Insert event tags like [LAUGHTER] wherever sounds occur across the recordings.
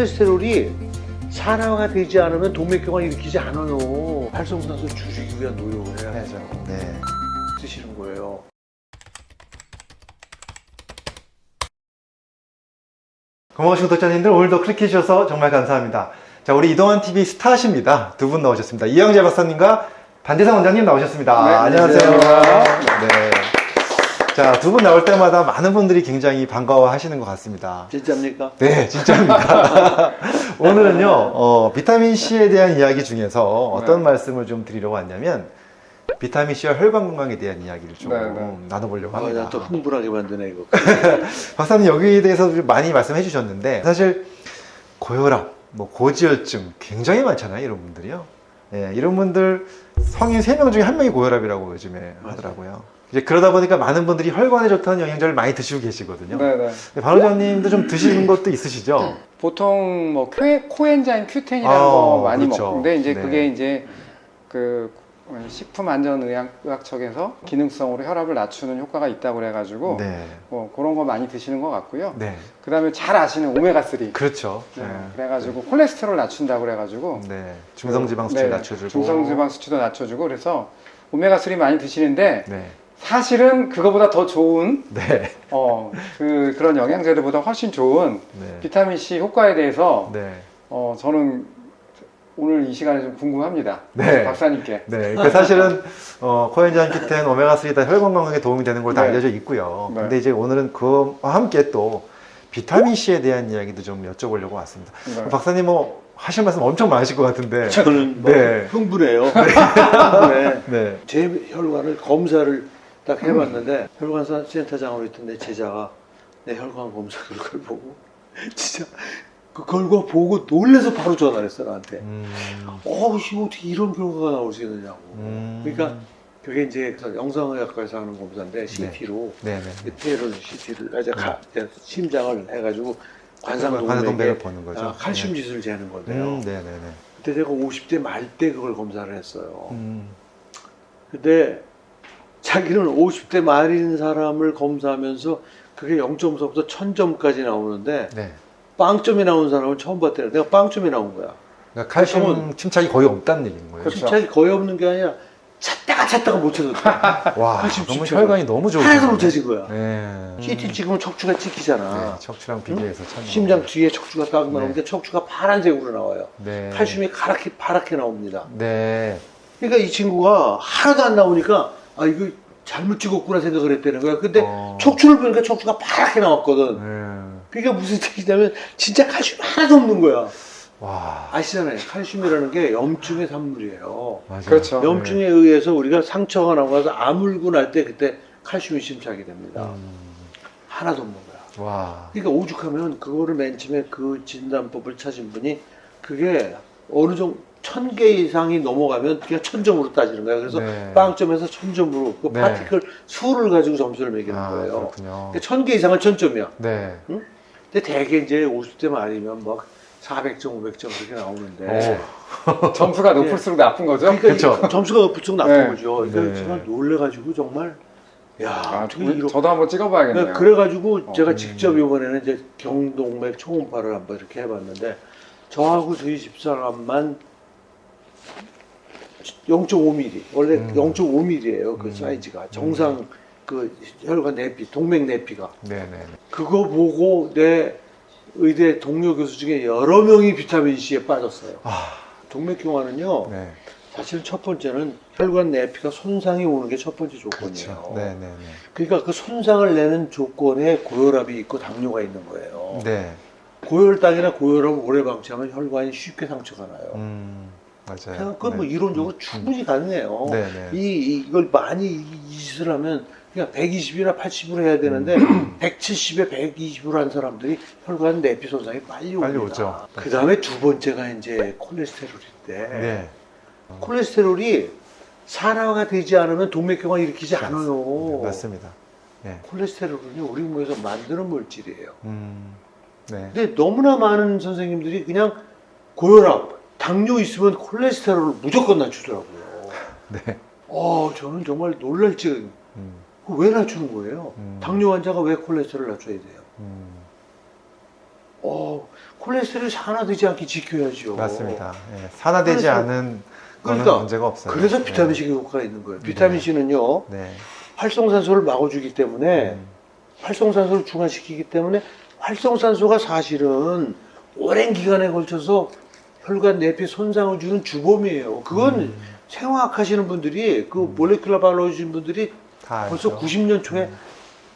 콜레스테롤이 산화가 되지 않으면 동맥경화 일으키지 않아요. 활성산소 줄이기 위한 노력을 해야죠. 네. 드시는 거예요. 고마우신 구독자님들 오늘도 클릭해 주셔서 정말 감사합니다. 자, 우리 이동환 TV 스타십니다. 두 분 나오셨습니다. 이영재 박사님과 반대상 원장님 나오셨습니다. 네, 안녕하세요. 안녕하세요. 네. 자, 두 분 나올 때마다 많은 분들이 굉장히 반가워 하시는 것 같습니다. 진짜입니까? 네, 진짜입니다. [LAUGHS] 오늘은요, 어, 비타민 C에 대한 이야기 중에서 어떤 네. 말씀을 좀 드리려고 왔냐면, 비타민 C와 혈관 건강에 대한 이야기를 좀 네, 네. 나눠보려고 아, 합니다. 나또 흥분하게 만드네 이거. [LAUGHS] 박사님 여기에 대해서 좀 많이 말씀해 주셨는데 사실 고혈압, 뭐 고지혈증 굉장히 많잖아요 이런 분들이요. 예, 이런 분들 성인 3명 중에 한 명이 고혈압이라고 요즘에 하더라고요. 이제 그러다 보니까 많은 분들이 혈관에 좋다는 영양제를 많이 드시고 계시거든요. 네네. 바로장님도 좀 드시는 것도 있으시죠? 보통 뭐 코, 코엔자임 Q10이라는 아, 거 많이 그렇죠. 먹는데 이제 네. 그게 이제 그 식품안전의학적에서 기능성으로 혈압을 낮추는 효과가 있다고 그래가지고 네. 뭐 그런 거 많이 드시는 것 같고요. 네. 그 다음에 잘 아시는 오메가 3. 그렇죠. 네. 네. 그래가지고 콜레스테롤 낮춘다고 그래가지고 네. 중성지방 수치 네, 낮춰주고. 중성지방 수치도 낮춰주고 그래서 오메가 3 많이 드시는데 네. 사실은 그거보다 더 좋은 네. 어 그 그런 영양제들보다 훨씬 좋은 네. 비타민 C 효과에 대해서 네. 어 저는 오늘 이 시간에 좀 궁금합니다. 네. 박사님께. 네, 그러니까 사실은 어, 코엔자임 키텐 오메가3 다 혈관 건강에 도움이 되는 걸로 다 네. 알려져 있고요. 네. 근데 이제 오늘은 그와 함께 또 비타민 C에 대한 이야기도 좀 여쭤보려고 왔습니다. 네. 박사님 뭐 하실 말씀 엄청 많으실 것 같은데. 저는 뭐 네. 흥분해요. 네. 네. 제 혈관을 검사를 딱 해봤는데 혈관사 센터장으로 있던 내 제자가 내 혈관 검사 결과를 [LAUGHS] 보고 진짜 그 결과 보고 놀래서 바로 전화를 했어 나한테. 음, 어, 이거 어떻게 이런 결과가 나올 수 있느냐고. 음. 그러니까 그게 이제 영상의학과에서 하는 검사인데 CT로 네네. 폐를 CT를 이제 가- 이제 심장을 해가지고 관상동맥에 보는 거죠. 아, 칼슘 지수를 재는 건데요. 음, 네네네. 그때 제가 50대 말 때 그걸 검사를 했어요. 음, 근데 자기는 50대 말인 사람을 검사하면서 그게 0.4부터 1000점까지 나오는데 네. 빵점이 나온 사람은 처음 봤대요. 내가 빵점이 나온 거야. 그러니까 칼슘 보통은- 침착이 거의 없다는 얘기인 거예요. 그렇죠. 침착이 거의 없는 게 아니라 찾다가 찾다가 못 찾았다. [LAUGHS] 와, 칼슘 너무 혈관이 너무 좋으 하나도 못 찾은 거야. 네. CT 찍으면 척추가 찍히잖아. 네, 척추랑 비교해서 참. 심장 뒤에 척추가 딱 네. 나오는데 척추가 파란색으로 나와요. 네. 칼슘이 파랗게 파랗게 나옵니다. 네. 그러니까 이 친구가 하나도 안 나오니까 아 이거 잘못 찍었구나 생각을 했다는 거야. 근데 어. 척추를 보니까 척추가 파랗게 나왔거든. 네. 그러니까 무슨 뜻이냐면 진짜 칼슘 하나도 없는 거야. 와. 아시잖아요. 칼슘이라는 게 염증의 산물이에요. 맞아요. 그렇죠. 염증에 의해서 우리가 상처가 나고 나서 아물고 날 때 그때 칼슘이 심착이 됩니다. 음, 하나도 없는 거야. 와. 그러니까 오죽하면 그거를 맨 처음에 그 진단법을 찾은 분이 그게 어느 정도 천 개 이상이 넘어가면 그냥 천점으로 따지는 거야. 그래서 네. 빵점에서 천점으로 그 네. 파티클 수를 가지고 점수를 매기는 아, 거예요. 그렇군요. 그러니까 천개 이상은 천점이야. 네. 근데 대개 이제 50대 말이면 막 400점, 500점 그렇게 나오는데. [LAUGHS] 점수가 네. 높을수록 나쁜 거죠. 그러니까 그렇죠. 이 점수가 높을수록 나쁜 네. 거죠. 그러니까 네. 제가 놀래가지고 정말 야 아, 이렇게 저도 한번 찍어봐야겠네요. 네, 그래가지고 어. 제가 음. 직접 이번에는 이제 경동맥 초음파를 한번 이렇게 해봤는데 저하고 저희 집사람만 0.5mm 원래 음. 0.5mm예요 그 음. 사이즈가 정상 그 혈관 내피 동맥 내피가 네네. 그거 보고 내 의대 동료 교수 중에 여러 명이 비타민 C에 빠졌어요. 아, 동맥경화는요 네. 사실 첫 번째는 혈관 내피가 손상이 오는 게 첫 번째 조건이에요. 그렇죠. 네네네. 그러니까 그 손상을 내는 조건에 고혈압이 있고 당뇨가 있는 거예요. 네. 고혈당이나 고혈압을 오래 방치하면 혈관이 쉽게 상처가 나요. 음, 맞아요. 그건 뭐 네. 이론적으로 충분히 가능해요. 네네. 이, 이- 이걸 많이 이, 이 짓을 하면 그냥 120이나 80으로 해야 되는데 음. 170에 120으로 한 사람들이 혈관 내피 손상이 빨리. 빨리 오죠. 그 다음에 두 번째가 이제 콜레스테롤인데 네. 콜레스테롤이 산화가 되지 않으면 동맥경화 일으키지 않아요. 네, 맞습니다. 네. 콜레스테롤은요 우리 몸에서 만드는 물질이에요. 음, 네. 근데 너무나 많은 선생님들이 그냥 고혈압, 당뇨 있으면 콜레스테롤을 무조건 낮추더라고요. [LAUGHS] 네. 어, 저는 정말 놀랄 지경. 음, 왜 낮추는 거예요? 음. 당뇨 환자가 왜 콜레스테롤 낮춰야 돼요? 음. 어, 콜레스테롤이 산화되지 않게 지켜야죠. 맞습니다. 예, 산화되지 그래서- 않은 거는 그러니까 문제가 없어요. 그래서 비타민 예. C가 효과가 있는 거예요. 비타민 C는요, 네. 활성산소를 막아주기 때문에 음. 활성산소를 중화시키기 때문에 활성산소가 사실은 오랜 기간에 걸쳐서 혈관 내피 손상을 주는 주범이에요. 그건 음. 생화학 하시는 분들이 그 몰레큘러 바이올로지 분들이 다 벌써 알죠. 90년 초에 음.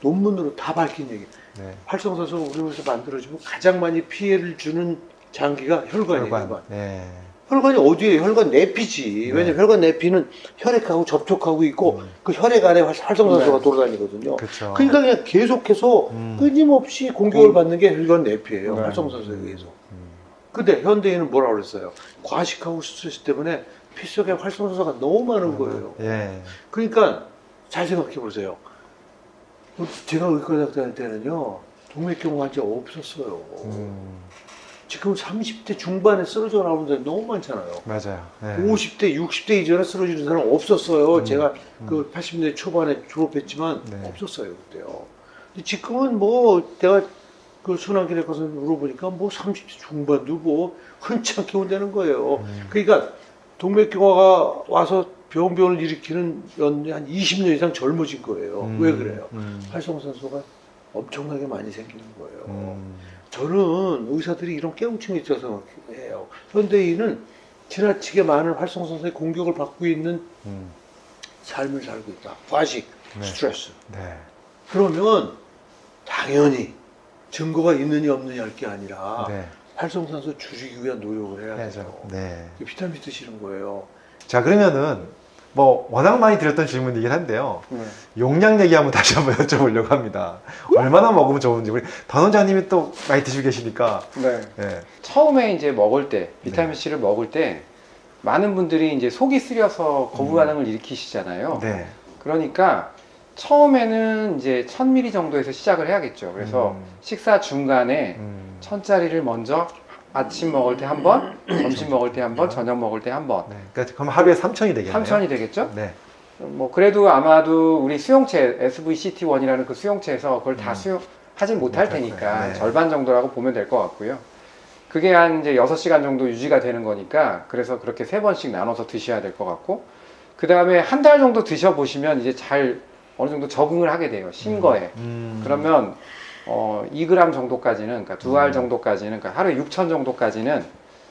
논문으로 다 밝힌 얘기. 네. 활성산소가 우리 몸에서 만들어지면 가장 많이 피해를 주는 장기가 혈관이에요. 혈관. 혈관. 네. 혈관이 어디에 혈관 내피지. 네. 왜냐면 혈관 내피는 혈액하고 접촉하고 있고 음. 그 혈액 안에 활- 활성산소가 네. 돌아다니거든요. 그렇죠. 그러니까 그냥 계속해서 음. 끊임없이 공격을 공- 받는 게 혈관 내피예요. 네. 활성산소에 의해서. 음. 근데 현대인은 뭐라 그랬어요? 과식하고 스트레스 때문에 피 속에 활성산소가 너무 많은 거예요. 예. 그러니까 잘 생각해 보세요. 제가 의과대학 다닐 때는요, 동맥경 환자 없었어요. 음. 지금 30대 중반에 쓰러져 나오는 사람이 너무 많잖아요. 맞아요. 네. 50대, 60대 이전에 쓰러지는 사람 없었어요. 음, 제가 음. 그 80년대 초반에 졸업했지만 네. 없었어요 그때요. 근데 지금은 뭐 내가 그 순환길에 가서 물어보니까 뭐 30대 중반도 뭐 흔찮게 온다는 거예요. 음. 그러니까 동맥경화가 와서 병변을 일으키는 연한 20년 이상 젊어진 거예요. 음. 왜 그래요? 음. 활성산소가 엄청나게 많이 생기는 거예요. 음. 저는 의사들이 이런 깨우침이 있어서 해요. 현대인은 지나치게 많은 활성산소의 공격을 받고 있는 음. 삶을 살고 있다. 과식, 네. 스트레스. 네. 그러면 당연히 증거가 있느냐 없느냐 할게 아니라 네. 활성산소 줄이기 위한 노력을 해야 해야죠. 돼요. 네. 비타민 드시는 거예요. 자 그러면은 뭐 워낙 많이 드렸던 질문이긴 한데요. 네. 용량 얘기 한번 [LAUGHS] 다시 한번 여쭤보려고 합니다. 얼마나 먹으면 좋은지 우리 단 원장님이 또 많이 드시고 계시니까. 네. 예. 처음에 이제 먹을 때 비타민 C를 먹을 때 많은 분들이 이제 속이 쓰려서 거부 음. 반응을 일으키시잖아요. 네. 그러니까 처음에는 이제 1000ml 정도에서 시작을 해야겠죠. 그래서 음. 식사 중간에 음. 1000짜리를 먼저 아침 먹을 때 한 번, 점심 먹을 때 한 번, 저녁 먹을 때 한 번. 네. 그러니까 그럼 하루에 3천이 되겠네요. 3000이 되겠죠? 네. 뭐 그래도 아마도 우리 수용체 SVCT1이라는 그 수용체에서 그걸 다 음. 수용하지 못할 테니까. 네. 절반 정도라고 보면 될 것 같고요. 그게 한 이제 6시간 정도 유지가 되는 거니까 그래서 그렇게 세 번씩 나눠서 드셔야 될 것 같고 그 다음에 한 달 정도 드셔보시면 이제 잘 어느 정도 적응을 하게 돼요. 신 거에. 음. 그러면 어, 2g 정도까지는 그러니까 두알 음. 정도까지는 그러니까 하루에 6천 정도까지는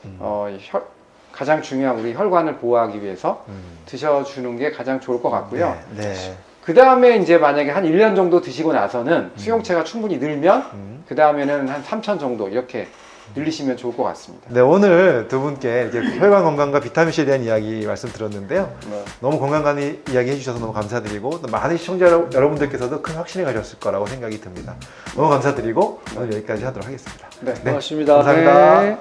음. 어, 혈- 가장 중요한 우리 혈관을 보호하기 위해서 음. 드셔주는 게 가장 좋을 것 같고요. 네. 네. 그 다음에 이제 만약에 한 1년 정도 드시고 나서는 음. 수용체가 충분히 늘면 음. 그 다음에는 한 3천 정도 이렇게 늘리시면 좋을 것 같습니다. 네, 오늘 두 분께 이렇게 혈관 건강과 비타민C에 대한 이야기 말씀드렸는데요. 너무 건강한 이- 이야기 해주셔서 너무 감사드리고 또 많은 시청자 여러- 여러분들께서도 큰 확신을 가졌을 거라고 생각이 듭니다. 너무 감사드리고 오늘 여기까지 하도록 하겠습니다. 네. 네. 고맙습니다. 감사합니다. 네.